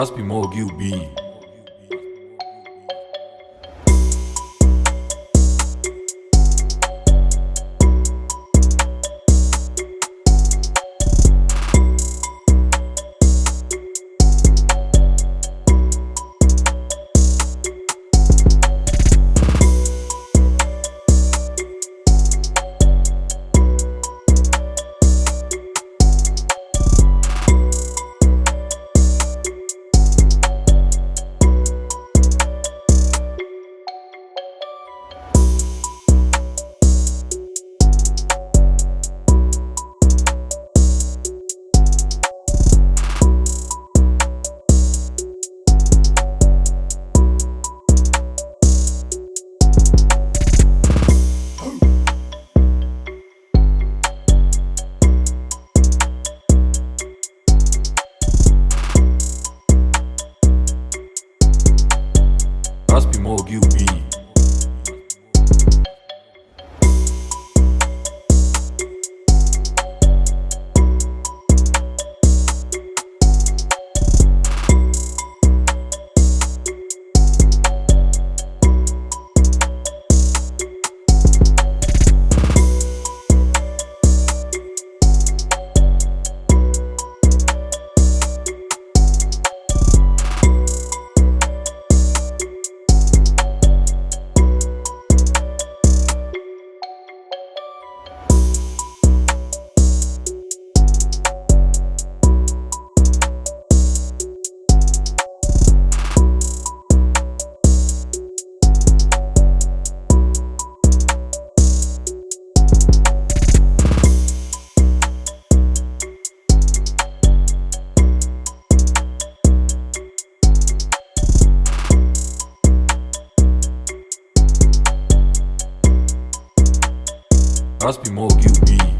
Raspi Mogil Raspi Mogil B. Raspi Mogil B.